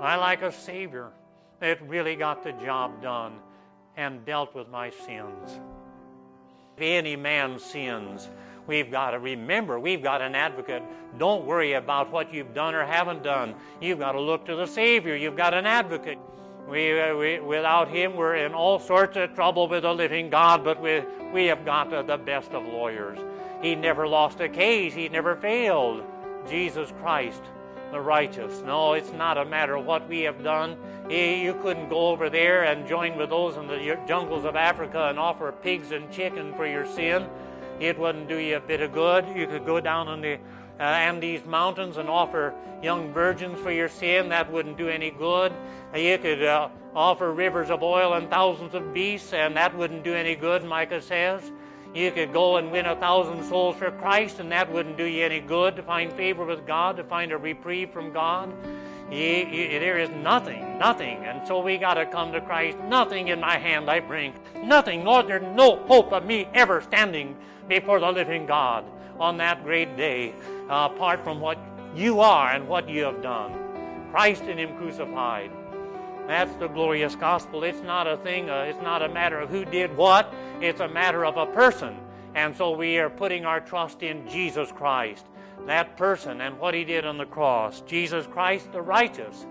I like a Savior that really got the job done and dealt with my sins. If any man sins, we've got to remember we've got an advocate. Don't worry about what you've done or haven't done. You've got to look to the Savior. You've got an advocate. We, uh, we, without him, we're in all sorts of trouble with the living God, but we, we have got uh, the best of lawyers. He never lost a case, he never failed. Jesus Christ, the righteous. No, it's not a matter of what we have done. You couldn't go over there and join with those in the jungles of Africa and offer pigs and chicken for your sin. It wouldn't do you a bit of good. You could go down in the uh, Andes Mountains and offer young virgins for your sin. That wouldn't do any good. You could uh, offer rivers of oil and thousands of beasts, and that wouldn't do any good, Micah says. You could go and win a thousand souls for Christ, and that wouldn't do you any good to find favor with God, to find a reprieve from God. You, you, there is nothing, nothing. And so we got to come to Christ. Nothing in my hand I bring. Nothing, Lord, there's no hope of me ever standing before the living God on that great day, uh, apart from what you are and what you have done. Christ in Him crucified. That's the glorious gospel. It's not a thing, uh, it's not a matter of who did what, it's a matter of a person. And so we are putting our trust in Jesus Christ, that person, and what he did on the cross. Jesus Christ, the righteous.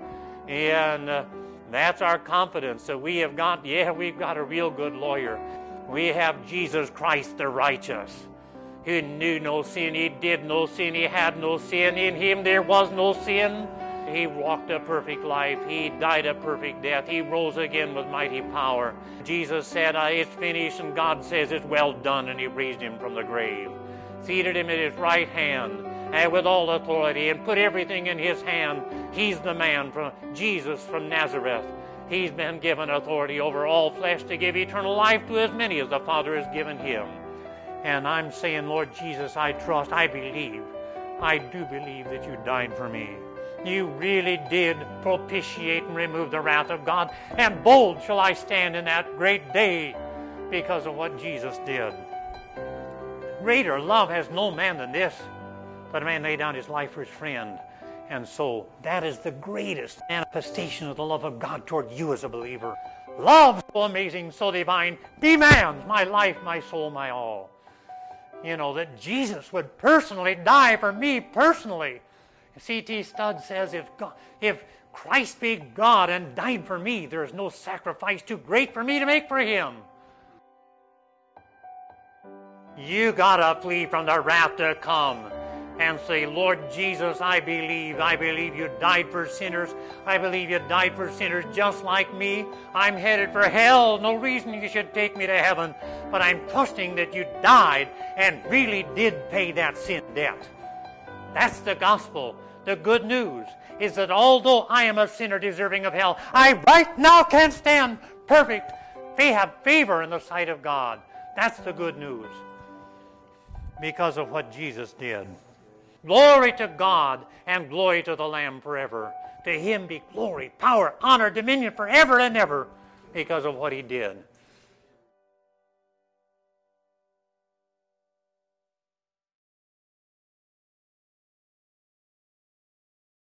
And uh, that's our confidence that we have got, yeah, we've got a real good lawyer. We have Jesus Christ, the righteous. He knew no sin, he did no sin, he had no sin. In him there was no sin. He walked a perfect life. He died a perfect death. He rose again with mighty power. Jesus said, ah, It's finished, and God says, It's well done, and He raised him from the grave. Seated him at His right hand, and with all authority, and put everything in His hand. He's the man from Jesus from Nazareth. He's been given authority over all flesh to give eternal life to as many as the Father has given him. And I'm saying, Lord Jesus, I trust, I believe, I do believe that you died for me. You really did propitiate and remove the wrath of God. And bold shall I stand in that great day because of what Jesus did. Greater love has no man than this, that a man lay down his life for his friend. And so that is the greatest manifestation of the love of God toward you as a believer. Love so amazing, so divine, demands my life, my soul, my all. You know, that Jesus would personally die for me personally C.T. Studd says if, God, if Christ be God and died for me, there is no sacrifice too great for me to make for him. You gotta flee from the wrath to come and say, Lord Jesus, I believe. I believe you died for sinners. I believe you died for sinners just like me. I'm headed for hell. No reason you should take me to heaven. But I'm trusting that you died and really did pay that sin debt. That's the gospel. The good news is that although I am a sinner deserving of hell, I right now can stand perfect. They have favor in the sight of God. That's the good news because of what Jesus did. Glory to God and glory to the Lamb forever. To him be glory, power, honor, dominion forever and ever because of what he did.